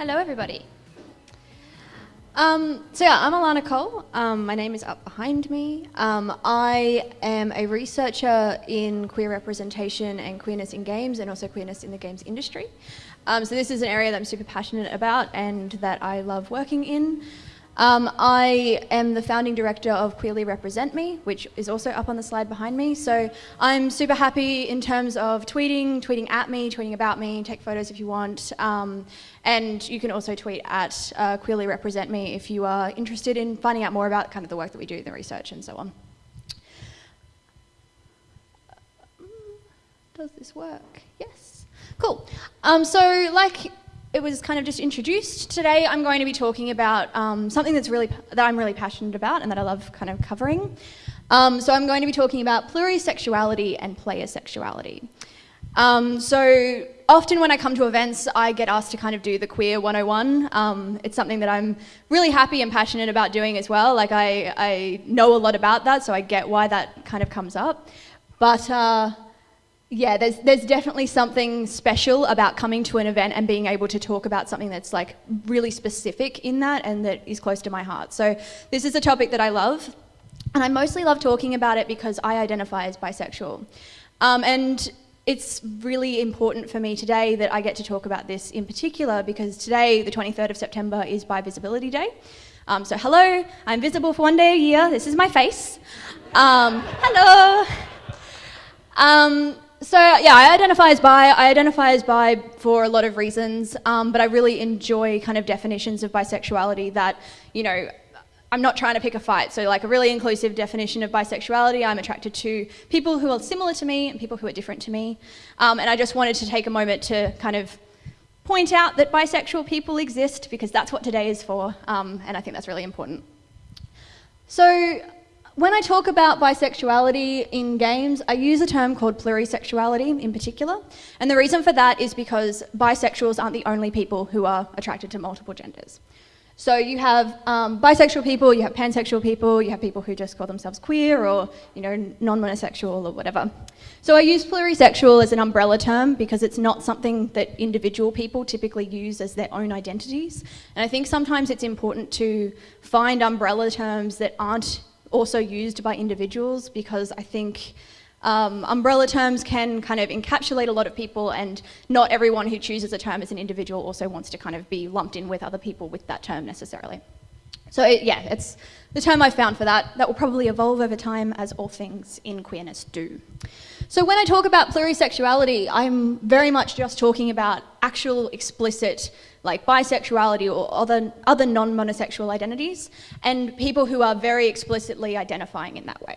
Hello, everybody. Um, so yeah, I'm Alayna Cole. Um, my name is up behind me. Um, I am a researcher in queer representation and queerness in games and also queerness in the games industry. Um, so this is an area that I'm super passionate about and that I love working in. Um, I am the founding director of Queerly Represent Me, which is also up on the slide behind me. So I'm super happy in terms of tweeting, tweeting at me, tweeting about me, take photos if you want. Um, and you can also tweet at uh, Queerly Represent Me if you are interested in finding out more about kind of the work that we do, the research and so on. Does this work? Yes. Cool. Um, so like it was kind of just introduced. Today I'm going to be talking about um, something that's really that I'm really passionate about and that I love kind of covering. Um, so I'm going to be talking about plurisexuality and player sexuality. Um, so often when I come to events, I get asked to kind of do the Queer 101. Um, it's something that I'm really happy and passionate about doing as well. Like I, I know a lot about that, so I get why that kind of comes up. But uh, yeah, there's, there's definitely something special about coming to an event and being able to talk about something that's like really specific in that and that is close to my heart. So this is a topic that I love. And I mostly love talking about it because I identify as bisexual. Um, and it's really important for me today that I get to talk about this in particular because today, the 23rd of September, is Bi Visibility Day. Um, so hello, I'm visible for one day a year. This is my face. Um, hello. So yeah, I identify as bi. I identify as bi for a lot of reasons, um, but I really enjoy kind of definitions of bisexuality that, you know, I'm not trying to pick a fight. So like a really inclusive definition of bisexuality, I'm attracted to people who are similar to me and people who are different to me. Um, and I just wanted to take a moment to kind of point out that bisexual people exist because that's what today is for, um, and I think that's really important. So when I talk about bisexuality in games, I use a term called plurisexuality in particular. And the reason for that is because bisexuals aren't the only people who are attracted to multiple genders. So you have um, bisexual people, you have pansexual people, you have people who just call themselves queer or you know non-monosexual or whatever. So I use plurisexual as an umbrella term because it's not something that individual people typically use as their own identities. And I think sometimes it's important to find umbrella terms that aren't also used by individuals because I think um, umbrella terms can kind of encapsulate a lot of people and not everyone who chooses a term as an individual also wants to kind of be lumped in with other people with that term necessarily. So it, yeah, it's the term I found for that. That will probably evolve over time as all things in queerness do. So when I talk about plurisexuality, I'm very much just talking about actual explicit like bisexuality or other, other non-monosexual identities, and people who are very explicitly identifying in that way.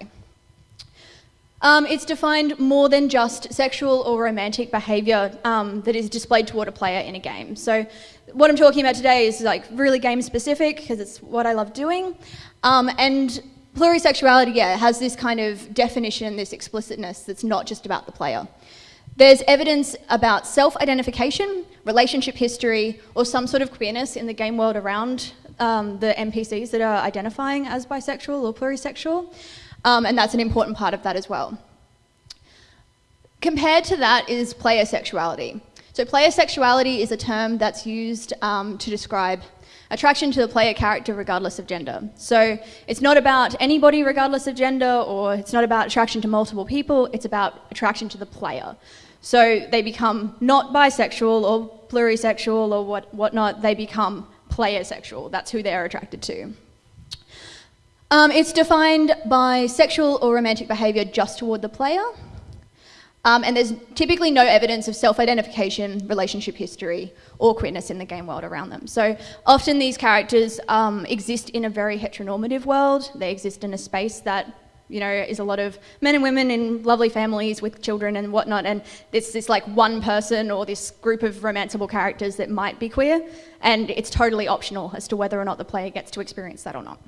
Um, it's defined more than just sexual or romantic behaviour um, that is displayed toward a player in a game. So what I'm talking about today is like really game specific because it's what I love doing. Um, and plurisexuality, yeah, has this kind of definition, this explicitness that's not just about the player. There's evidence about self-identification, relationship history, or some sort of queerness in the game world around um, the NPCs that are identifying as bisexual or plurisexual, um, and that's an important part of that as well. Compared to that is player sexuality. So player sexuality is a term that's used um, to describe attraction to the player character regardless of gender. So it's not about anybody regardless of gender or it's not about attraction to multiple people, it's about attraction to the player. So they become not bisexual or plurisexual or what, whatnot, they become player sexual. That's who they're attracted to. Um, it's defined by sexual or romantic behaviour just toward the player. Um, and there's typically no evidence of self-identification, relationship history, or queerness in the game world around them. So often these characters um, exist in a very heteronormative world. They exist in a space that you know, is a lot of men and women in lovely families with children and whatnot, and it's this like one person or this group of romanceable characters that might be queer, and it's totally optional as to whether or not the player gets to experience that or not.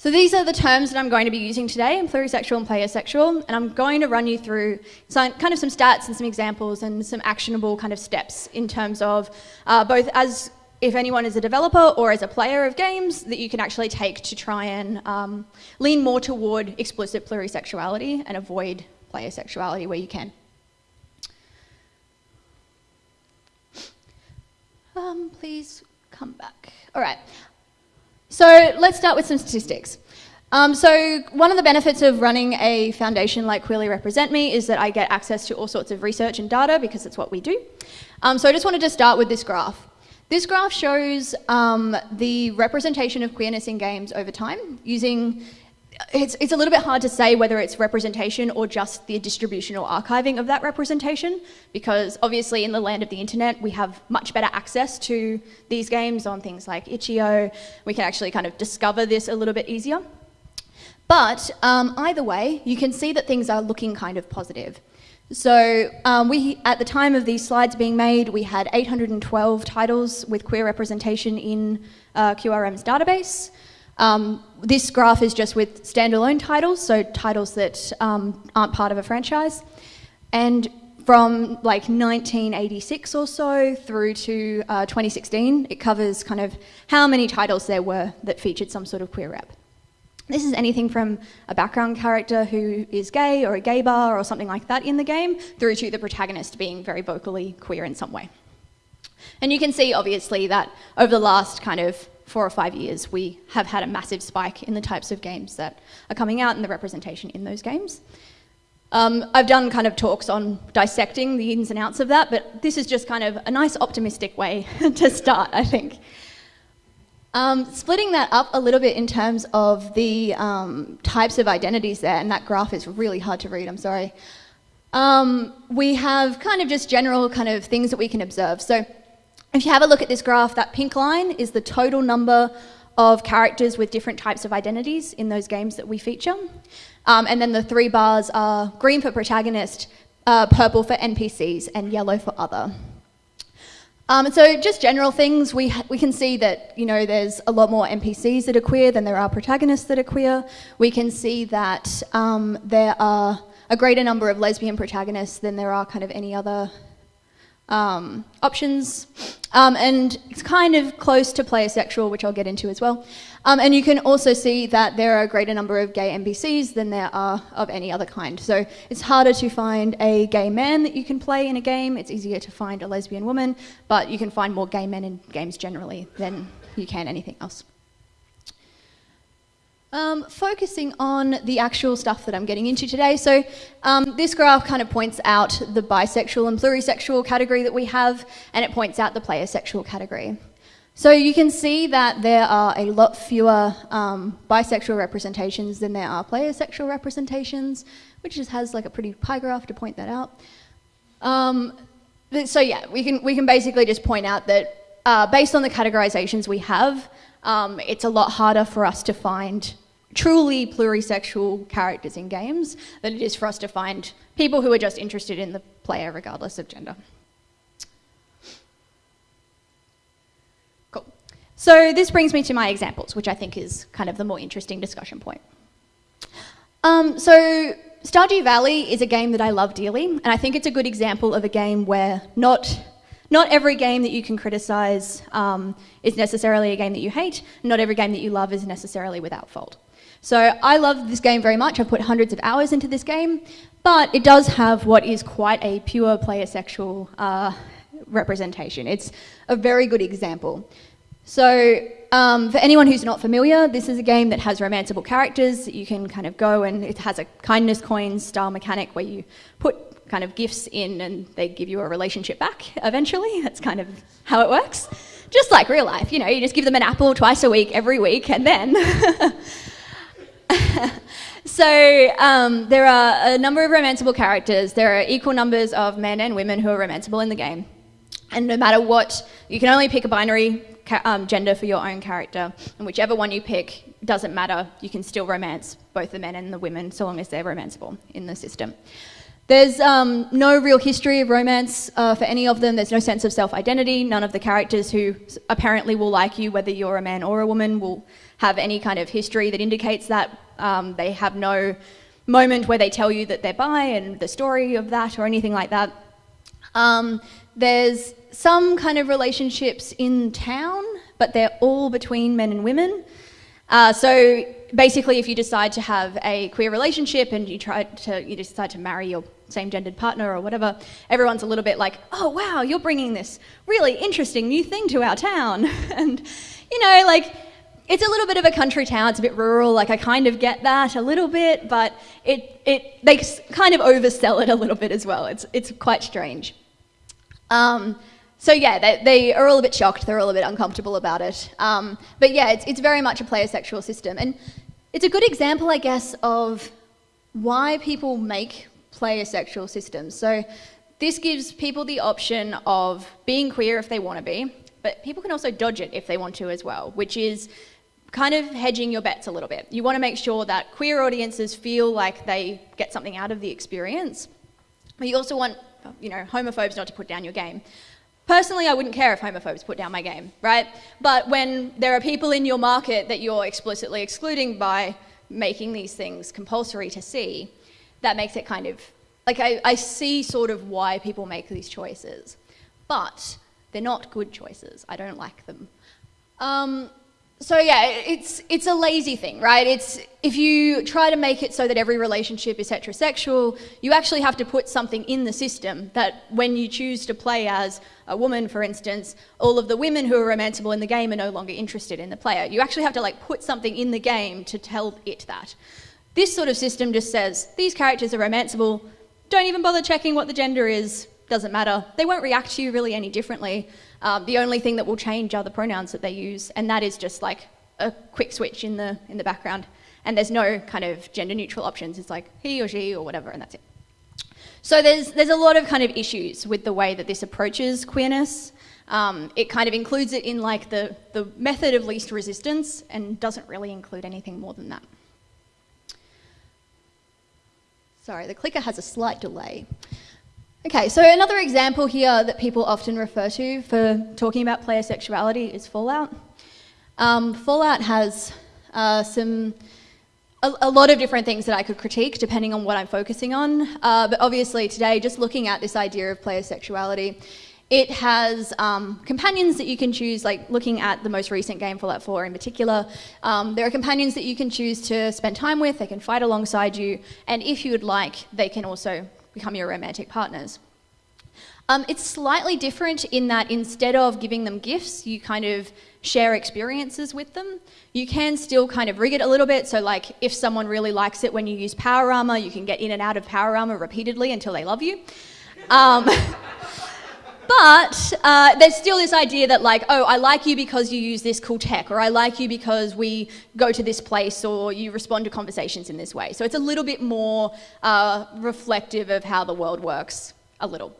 So these are the terms that I'm going to be using today, plurisexual and playersexual. and I'm going to run you through some, kind of some stats and some examples and some actionable kind of steps in terms of uh, both as if anyone is a developer or as a player of games that you can actually take to try and um, lean more toward explicit plurisexuality and avoid playersexuality where you can. Um, please come back. All right. So let's start with some statistics. Um, so one of the benefits of running a foundation like Queerly Represent Me is that I get access to all sorts of research and data because it's what we do. Um, so I just wanted to start with this graph. This graph shows um, the representation of queerness in games over time using it's, it's a little bit hard to say whether it's representation or just the distribution or archiving of that representation because obviously in the land of the internet we have much better access to these games on things like itch.io. We can actually kind of discover this a little bit easier. But um, either way, you can see that things are looking kind of positive. So um, we, at the time of these slides being made, we had 812 titles with queer representation in uh, QRM's database. Um, this graph is just with standalone titles, so titles that um, aren't part of a franchise. And from like 1986 or so through to uh, 2016, it covers kind of how many titles there were that featured some sort of queer rep. This is anything from a background character who is gay or a gay bar or something like that in the game, through to the protagonist being very vocally queer in some way. And you can see, obviously, that over the last kind of four or five years, we have had a massive spike in the types of games that are coming out and the representation in those games. Um, I've done kind of talks on dissecting the ins and outs of that, but this is just kind of a nice optimistic way to start, I think. Um, splitting that up a little bit in terms of the um, types of identities there, and that graph is really hard to read, I'm sorry. Um, we have kind of just general kind of things that we can observe. So if you have a look at this graph, that pink line is the total number of characters with different types of identities in those games that we feature. Um, and then the three bars are green for protagonist, uh, purple for NPCs, and yellow for other. Um, so just general things, we, we can see that, you know, there's a lot more NPCs that are queer than there are protagonists that are queer. We can see that um, there are a greater number of lesbian protagonists than there are kind of any other um, options. Um, and it's kind of close to player sexual, which I'll get into as well. Um, and you can also see that there are a greater number of gay NPCs than there are of any other kind. So it's harder to find a gay man that you can play in a game. It's easier to find a lesbian woman, but you can find more gay men in games generally than you can anything else. Um, focusing on the actual stuff that I'm getting into today. So um, this graph kind of points out the bisexual and plurisexual category that we have, and it points out the player sexual category. So you can see that there are a lot fewer um, bisexual representations than there are player sexual representations, which just has like a pretty pie graph to point that out. Um, so yeah, we can, we can basically just point out that uh, based on the categorizations we have, um, it's a lot harder for us to find truly plurisexual characters in games than it is for us to find people who are just interested in the player regardless of gender. Cool. So this brings me to my examples, which I think is kind of the more interesting discussion point. Um, so Stardew Valley is a game that I love dearly, and I think it's a good example of a game where not not every game that you can criticise um, is necessarily a game that you hate. Not every game that you love is necessarily without fault. So I love this game very much. I've put hundreds of hours into this game, but it does have what is quite a pure player sexual uh, representation. It's a very good example. So um, for anyone who's not familiar, this is a game that has romanceable characters. You can kind of go and it has a kindness coins style mechanic where you put kind of gifts in and they give you a relationship back eventually. That's kind of how it works. Just like real life, you know, you just give them an apple twice a week, every week, and then so um, there are a number of romanceable characters. There are equal numbers of men and women who are romanceable in the game. And no matter what, you can only pick a binary um, gender for your own character. And whichever one you pick doesn't matter. You can still romance both the men and the women so long as they're romanceable in the system. There's um, no real history of romance uh, for any of them. There's no sense of self-identity. None of the characters who apparently will like you, whether you're a man or a woman, will have any kind of history that indicates that. Um, they have no moment where they tell you that they're bi and the story of that or anything like that. Um, there's some kind of relationships in town, but they're all between men and women. Uh, so basically, if you decide to have a queer relationship and you try to, you decide to marry your same-gendered partner or whatever, everyone's a little bit like, oh wow, you're bringing this really interesting new thing to our town, and you know, like it's a little bit of a country town. It's a bit rural. Like I kind of get that a little bit, but it it they kind of oversell it a little bit as well. It's it's quite strange. Um, so yeah, they, they are all a bit shocked. They're all a bit uncomfortable about it. Um, but yeah, it's it's very much a player sexual system, and it's a good example, I guess, of why people make player sexual systems. So this gives people the option of being queer if they want to be, but people can also dodge it if they want to as well, which is kind of hedging your bets a little bit. You want to make sure that queer audiences feel like they get something out of the experience, but you also want, you know, homophobes not to put down your game. Personally, I wouldn't care if homophobes put down my game, right? But when there are people in your market that you're explicitly excluding by making these things compulsory to see, that makes it kind of, like I, I see sort of why people make these choices. But they're not good choices. I don't like them. Um, so yeah, it's it's a lazy thing, right? It's if you try to make it so that every relationship is heterosexual, you actually have to put something in the system that when you choose to play as a woman, for instance, all of the women who are romanceable in the game are no longer interested in the player. You actually have to like put something in the game to tell it that. This sort of system just says these characters are romanceable. Don't even bother checking what the gender is. Doesn't matter. They won't react to you really any differently. Um, the only thing that will change are the pronouns that they use, and that is just like a quick switch in the, in the background. And there's no kind of gender neutral options. It's like he or she or whatever, and that's it. So there's, there's a lot of kind of issues with the way that this approaches queerness. Um, it kind of includes it in like the, the method of least resistance and doesn't really include anything more than that. Sorry, the clicker has a slight delay. Okay, so another example here that people often refer to for talking about player sexuality is Fallout. Um, Fallout has uh, some a, a, lot of different things that I could critique depending on what I'm focusing on. Uh, but obviously today, just looking at this idea of player sexuality, it has um, companions that you can choose, like looking at the most recent game, Fallout 4 in particular. Um, there are companions that you can choose to spend time with, they can fight alongside you, and if you would like, they can also become your romantic partners. Um, it's slightly different in that instead of giving them gifts, you kind of share experiences with them. You can still kind of rig it a little bit. So like if someone really likes it when you use power armor, you can get in and out of power armor repeatedly until they love you. Um, but uh, there's still this idea that like, oh, I like you because you use this cool tech, or I like you because we go to this place, or you respond to conversations in this way. So it's a little bit more uh, reflective of how the world works, a little.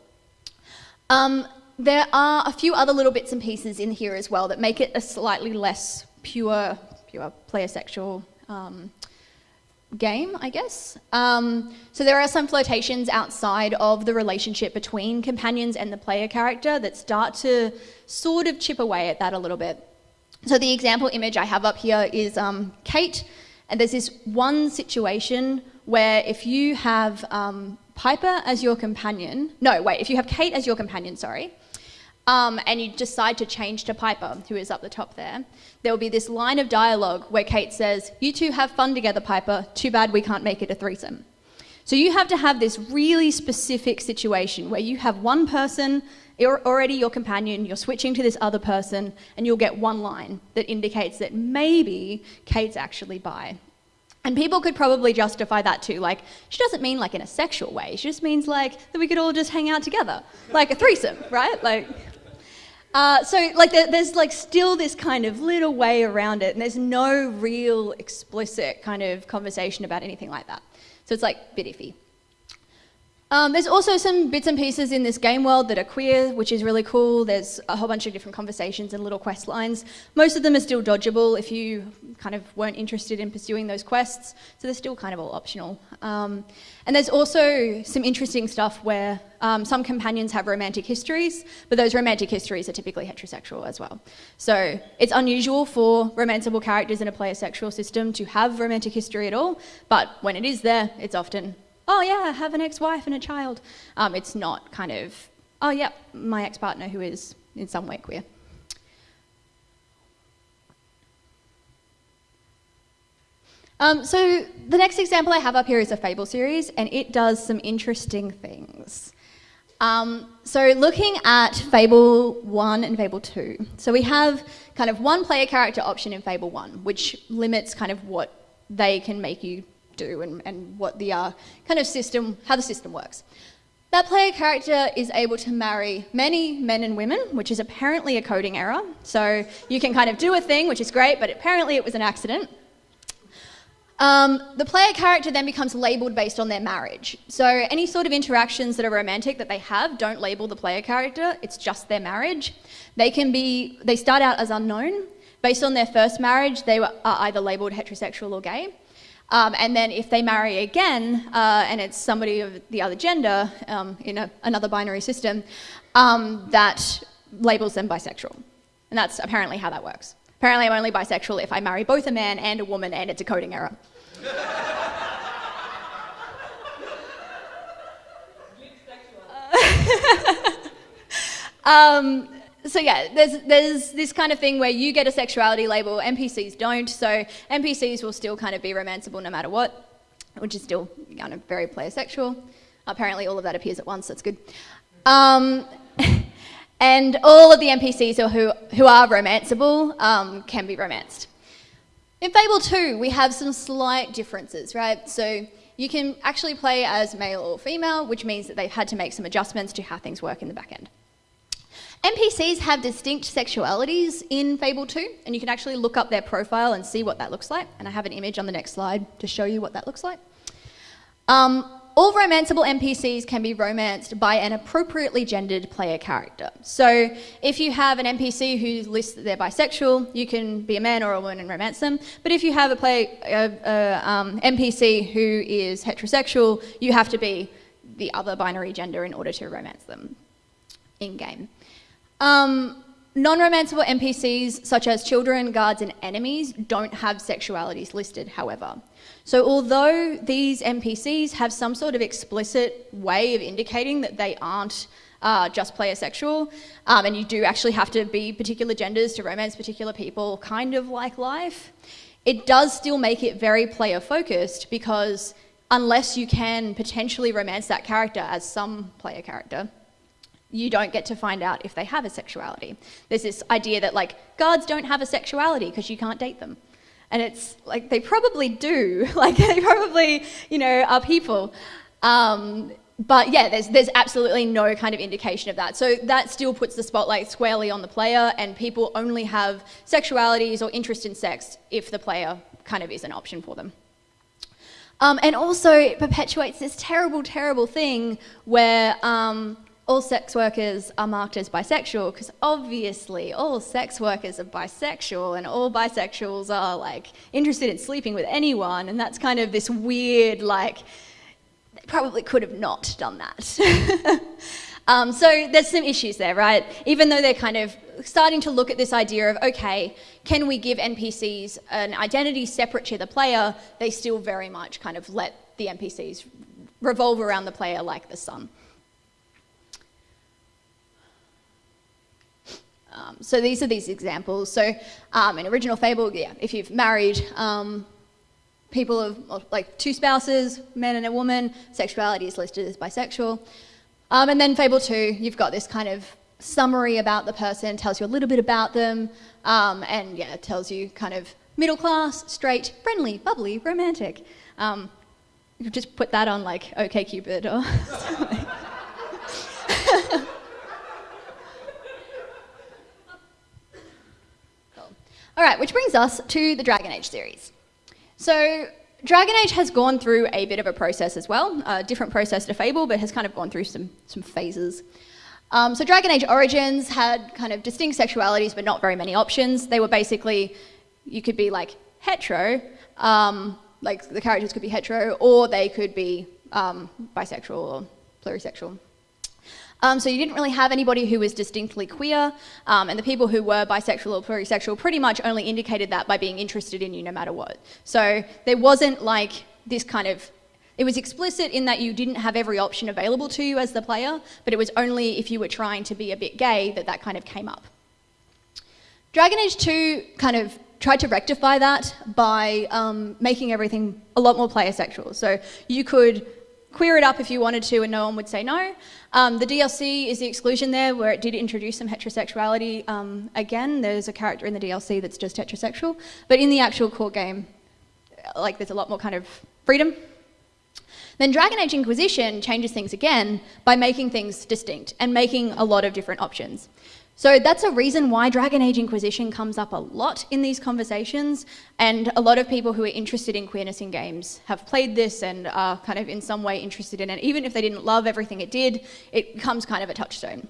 Um, there are a few other little bits and pieces in here as well that make it a slightly less pure, pure player sexual um, game, I guess. Um, so there are some flirtations outside of the relationship between companions and the player character that start to sort of chip away at that a little bit. So the example image I have up here is um, Cait, and there's this one situation where if you have um, Piper as your companion, no, wait, if you have Cait as your companion, sorry, um, and you decide to change to Piper, who is up the top there, there will be this line of dialogue where Cait says, You two have fun together, Piper. Too bad we can't make it a threesome. So you have to have this really specific situation where you have one person, you're already your companion, you're switching to this other person, and you'll get one line that indicates that maybe Cait's actually bi. And people could probably justify that too. Like, she doesn't mean like in a sexual way. She just means like that we could all just hang out together, like a threesome, right? Like, uh, so like there, there's like still this kind of little way around it, and there's no real explicit kind of conversation about anything like that. So it's like a bit iffy. Um, there's also some bits and pieces in this game world that are queer, which is really cool. There's a whole bunch of different conversations and little quest lines. Most of them are still dodgeable if you kind of weren't interested in pursuing those quests, so they're still kind of all optional. Um, and there's also some interesting stuff where um, some companions have romantic histories, but those romantic histories are typically heterosexual as well. So it's unusual for romanceable characters in a player sexual system to have romantic history at all, but when it is there, it's often oh yeah, have an ex-wife and a child. Um, it's not kind of, oh yeah, my ex-partner who is in some way queer. Um, so the next example I have up here is a Fable series, and it does some interesting things. Um, so looking at Fable 1 and Fable 2, so we have kind of one player character option in Fable 1, which limits kind of what they can make you do and, and what the uh, kind of system, how the system works. That player character is able to marry many men and women, which is apparently a coding error. So you can kind of do a thing, which is great, but apparently it was an accident. Um, the player character then becomes labelled based on their marriage. So any sort of interactions that are romantic that they have don't label the player character, it's just their marriage. They can be, they start out as unknown. Based on their first marriage, they are either labelled heterosexual or gay. Um, and then if they marry again, uh, and it's somebody of the other gender um, in a, another binary system, um, that labels them bisexual. And that's apparently how that works. Apparently I'm only bisexual if I marry both a man and a woman and it's a coding error. um, so yeah, there's, there's this kind of thing where you get a sexuality label, NPCs don't, so NPCs will still kind of be romanceable no matter what, which is still kind of very player sexual. Apparently all of that appears at once, that's good. Um, and all of the NPCs who, who are romanceable um, can be romanced. In Fable 2, we have some slight differences, right? So you can actually play as male or female, which means that they've had to make some adjustments to how things work in the back end. NPCs have distinct sexualities in Fable 2, and you can actually look up their profile and see what that looks like. And I have an image on the next slide to show you what that looks like. Um, all romanceable NPCs can be romanced by an appropriately gendered player character. So if you have an NPC who lists that they're bisexual, you can be a man or a woman and romance them. But if you have a, play, um, NPC who is heterosexual, you have to be the other binary gender in order to romance them in-game. Um, Non-romanceable NPCs, such as children, guards, and enemies, don't have sexualities listed, however. So although these NPCs have some sort of explicit way of indicating that they aren't uh, just player sexual, um, and you do actually have to be particular genders to romance particular people, kind of like life, it does still make it very player focused because unless you can potentially romance that character as some player character, you don't get to find out if they have a sexuality. There's this idea that like guards don't have a sexuality because you can't date them. And it's like they probably do, like they probably, you know, are people. Um, but yeah, there's, there's absolutely no kind of indication of that. So that still puts the spotlight squarely on the player and people only have sexualities or interest in sex if the player kind of is an option for them. Um, and also it perpetuates this terrible, terrible thing where um, all sex workers are marked as bisexual because obviously all sex workers are bisexual and all bisexuals are like interested in sleeping with anyone and that's kind of this weird like they probably could have not done that. um, so there's some issues there, right? Even though they're kind of starting to look at this idea of, okay, can we give NPCs an identity separate to the player, they still very much kind of let the NPCs revolve around the player like the sun. Um, so these are these examples. So um, in original fable, yeah, if you've married um, people of like two spouses, man and a woman, sexuality is listed as bisexual. Um, and then fable two, you've got this kind of summary about the person, tells you a little bit about them, um, and yeah, tells you kind of middle class, straight, friendly, bubbly, romantic. Um, you just put that on like OkCupid or something. All right, which brings us to the Dragon Age series. So Dragon Age has gone through a bit of a process as well, a different process to Fable, but has kind of gone through some, some phases. Um, so Dragon Age Origins had kind of distinct sexualities, but not very many options. They were basically, you could be like hetero, um, like the characters could be hetero, or they could be um, bisexual or plurisexual. Um, so you didn't really have anybody who was distinctly queer, um, and the people who were bisexual or plurisexual pretty much only indicated that by being interested in you no matter what. So there wasn't like this kind of it was explicit in that you didn't have every option available to you as the player, but it was only if you were trying to be a bit gay that that kind of came up. Dragon Age 2 kind of tried to rectify that by um, making everything a lot more player sexual. So you could queer it up if you wanted to and no one would say no. Um, the DLC is the exclusion there where it did introduce some heterosexuality um, again. There's a character in the DLC that's just heterosexual. But in the actual core game, like there's a lot more kind of freedom. Then Dragon Age Inquisition changes things again by making things distinct and making a lot of different options. So that's a reason why Dragon Age Inquisition comes up a lot in these conversations, and a lot of people who are interested in queerness in games have played this and are kind of in some way interested in it. Even if they didn't love everything it did, it becomes kind of a touchstone.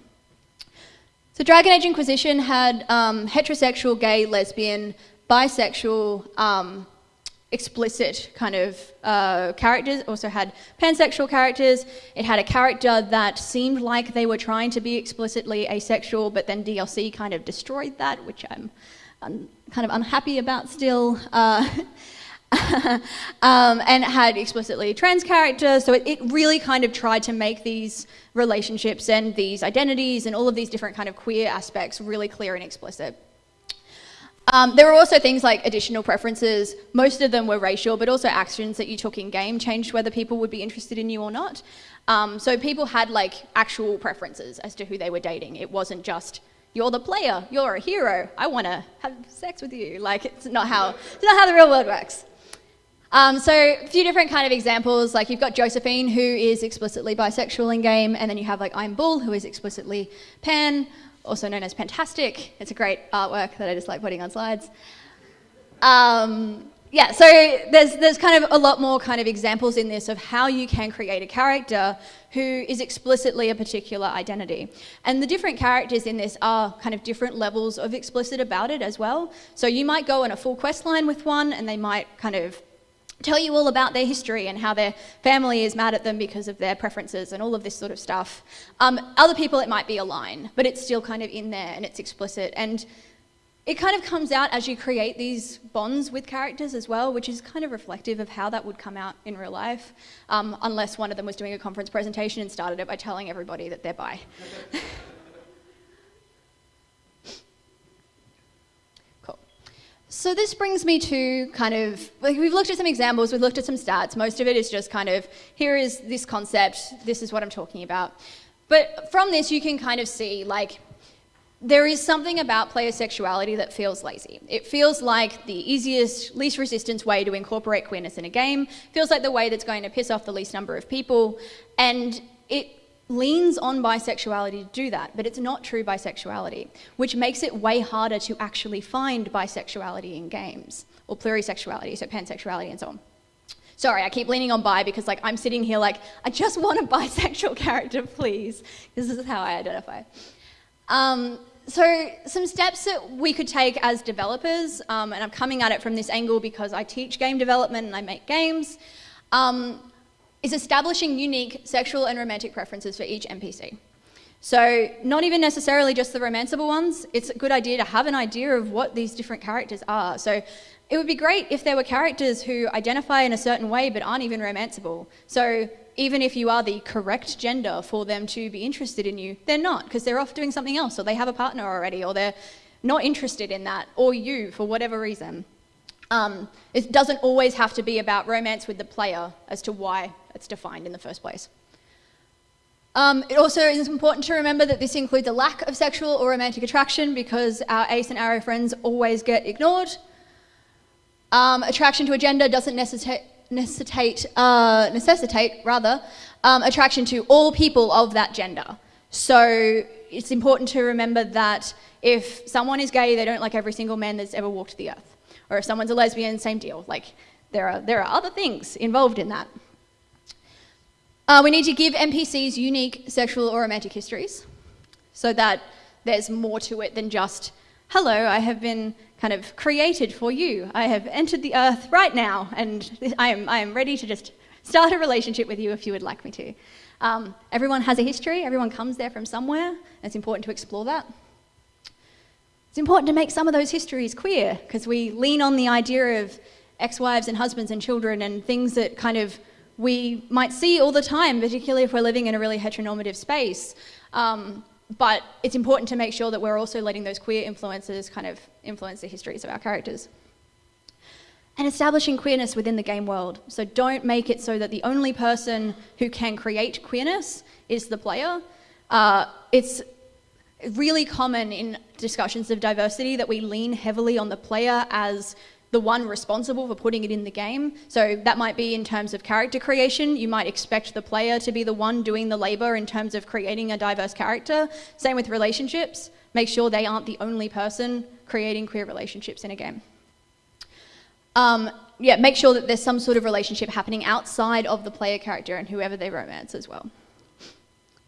So Dragon Age Inquisition had um, heterosexual, gay, lesbian, bisexual, um, explicit kind of uh, characters, also had pansexual characters. It had a character that seemed like they were trying to be explicitly asexual, but then DLC kind of destroyed that, which I'm, I'm kind of unhappy about still. Uh, um, and had explicitly trans characters, so it, it really kind of tried to make these relationships and these identities and all of these different kind of queer aspects really clear and explicit. Um, there were also things like additional preferences. Most of them were racial, but also actions that you took in game changed whether people would be interested in you or not. Um, so people had like actual preferences as to who they were dating. It wasn't just you're the player, you're a hero, I want to have sex with you. Like it's not how it's not how the real world works. Um, so a few different kind of examples, like you've got Josephine, who is explicitly bisexual in game, and then you have like Iron Bull, who is explicitly pan also known as Fantastic. It's a great artwork that I just like putting on slides. Um, yeah, so there's, there's kind of a lot more kind of examples in this of how you can create a character who is explicitly a particular identity. And the different characters in this are kind of different levels of explicit about it as well. So you might go on a full quest line with one and they might kind of tell you all about their history and how their family is mad at them because of their preferences and all of this sort of stuff. Um, other people, it might be a line, but it's still kind of in there and it's explicit. And it kind of comes out as you create these bonds with characters as well, which is kind of reflective of how that would come out in real life, um, unless one of them was doing a conference presentation and started it by telling everybody that they're bi. So this brings me to kind of, like we've looked at some examples, we've looked at some stats. Most of it is just kind of, here is this concept, this is what I'm talking about. But from this, you can kind of see like, there is something about player sexuality that feels lazy. It feels like the easiest, least resistance way to incorporate queerness in a game. Feels like the way that's going to piss off the least number of people. And it leans on bisexuality to do that, but it's not true bisexuality, which makes it way harder to actually find bisexuality in games, or plurisexuality, so pansexuality and so on. Sorry, I keep leaning on bi because like I'm sitting here like, I just want a bisexual character, please. This is how I identify. Um, so some steps that we could take as developers, um, and I'm coming at it from this angle because I teach game development and I make games. Um, is establishing unique sexual and romantic preferences for each NPC. So not even necessarily just the romanceable ones, it's a good idea to have an idea of what these different characters are. So it would be great if there were characters who identify in a certain way but aren't even romanceable. So even if you are the correct gender for them to be interested in you, they're not because they're off doing something else or they have a partner already or they're not interested in that or you for whatever reason. Um, it doesn't always have to be about romance with the player as to why it's defined in the first place. Um, it also is important to remember that this includes a lack of sexual or romantic attraction because our ace and aro friends always get ignored. Um, attraction to a gender doesn't necessitate, necessitate, uh, necessitate rather, um, attraction to all people of that gender. So it's important to remember that if someone is gay, they don't like every single man that's ever walked the earth. Or if someone's a lesbian, same deal. Like, there are, there are other things involved in that. Uh, we need to give NPCs unique sexual or romantic histories so that there's more to it than just, hello, I have been kind of created for you. I have entered the earth right now and I am, I am ready to just start a relationship with you if you would like me to. Um, everyone has a history, everyone comes there from somewhere, it's important to explore that. It's important to make some of those histories queer because we lean on the idea of ex-wives and husbands and children and things that kind of we might see all the time, particularly if we're living in a really heteronormative space. Um, but it's important to make sure that we're also letting those queer influences kind of influence the histories of our characters. and establishing queerness within the game world. So don't make it so that the only person who can create queerness is the player. Uh, it's really common in discussions of diversity that we lean heavily on the player as the one responsible for putting it in the game. So that might be in terms of character creation. You might expect the player to be the one doing the labor in terms of creating a diverse character. Same with relationships. Make sure they aren't the only person creating queer relationships in a game. Um, yeah, make sure that there's some sort of relationship happening outside of the player character and whoever they romance as well.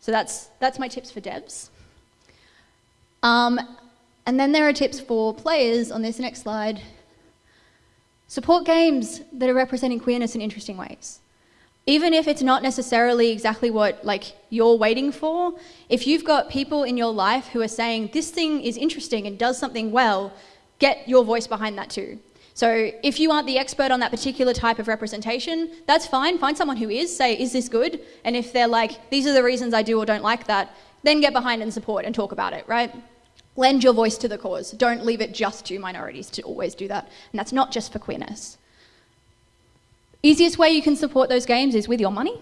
So that's, that's my tips for devs. Um, and then there are tips for players on this next slide. Support games that are representing queerness in interesting ways. Even if it's not necessarily exactly what like you're waiting for, if you've got people in your life who are saying this thing is interesting and does something well, get your voice behind that too. So if you aren't the expert on that particular type of representation, that's fine. Find someone who is, say, is this good? And if they're like, these are the reasons I do or don't like that, then get behind and support and talk about it, right? Lend your voice to the cause. Don't leave it just to minorities to always do that. And that's not just for queerness. Easiest way you can support those games is with your money.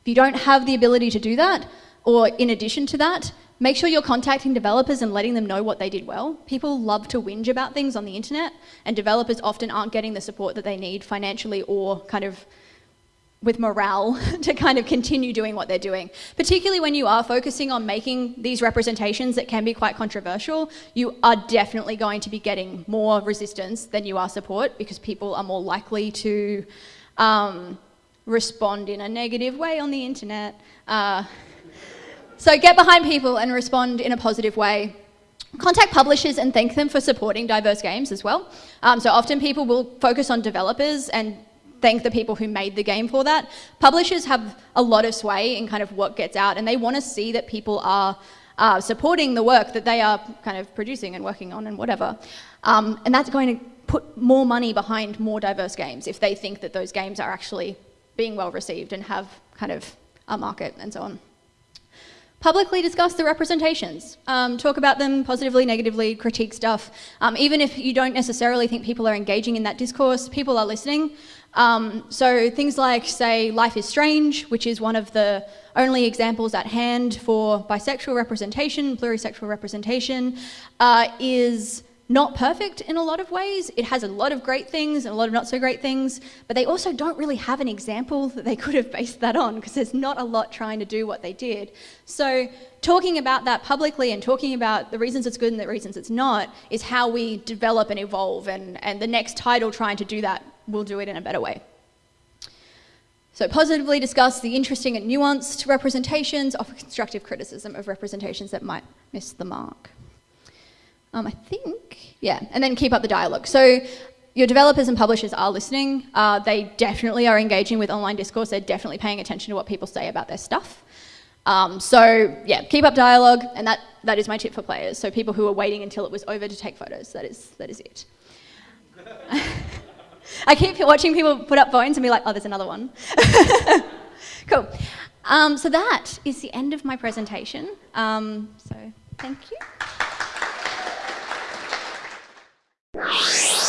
If you don't have the ability to do that, or in addition to that, Make sure you're contacting developers and letting them know what they did well. People love to whinge about things on the internet, and developers often aren't getting the support that they need financially or kind of with morale to kind of continue doing what they're doing. Particularly when you are focusing on making these representations that can be quite controversial, you are definitely going to be getting more resistance than you are support because people are more likely to um, respond in a negative way on the internet. Uh, so get behind people and respond in a positive way. Contact publishers and thank them for supporting diverse games as well. Um, so often people will focus on developers and thank the people who made the game for that. Publishers have a lot of sway in kind of what gets out and they want to see that people are uh, supporting the work that they are kind of producing and working on and whatever. Um, and that's going to put more money behind more diverse games if they think that those games are actually being well received and have kind of a market and so on. Publicly discuss the representations. Um, talk about them positively, negatively, critique stuff. Um, even if you don't necessarily think people are engaging in that discourse, people are listening. Um, so things like, say, Life is Strange, which is one of the only examples at hand for bisexual representation, plurisexual representation, uh, is not perfect in a lot of ways. It has a lot of great things and a lot of not so great things, but they also don't really have an example that they could have based that on because there's not a lot trying to do what they did. So talking about that publicly and talking about the reasons it's good and the reasons it's not is how we develop and evolve and, and the next title trying to do that will do it in a better way. So positively discuss the interesting and nuanced representations, offer constructive criticism of representations that might miss the mark. Um, I think, yeah, and then keep up the dialogue. So your developers and publishers are listening. Uh, they definitely are engaging with online discourse. They're definitely paying attention to what people say about their stuff. Um, so yeah, keep up dialogue, and that, that is my tip for players. So people who are waiting until it was over to take photos, that is, that is it. I keep watching people put up phones and be like, oh, there's another one. cool. Um, so that is the end of my presentation. Um, so thank you you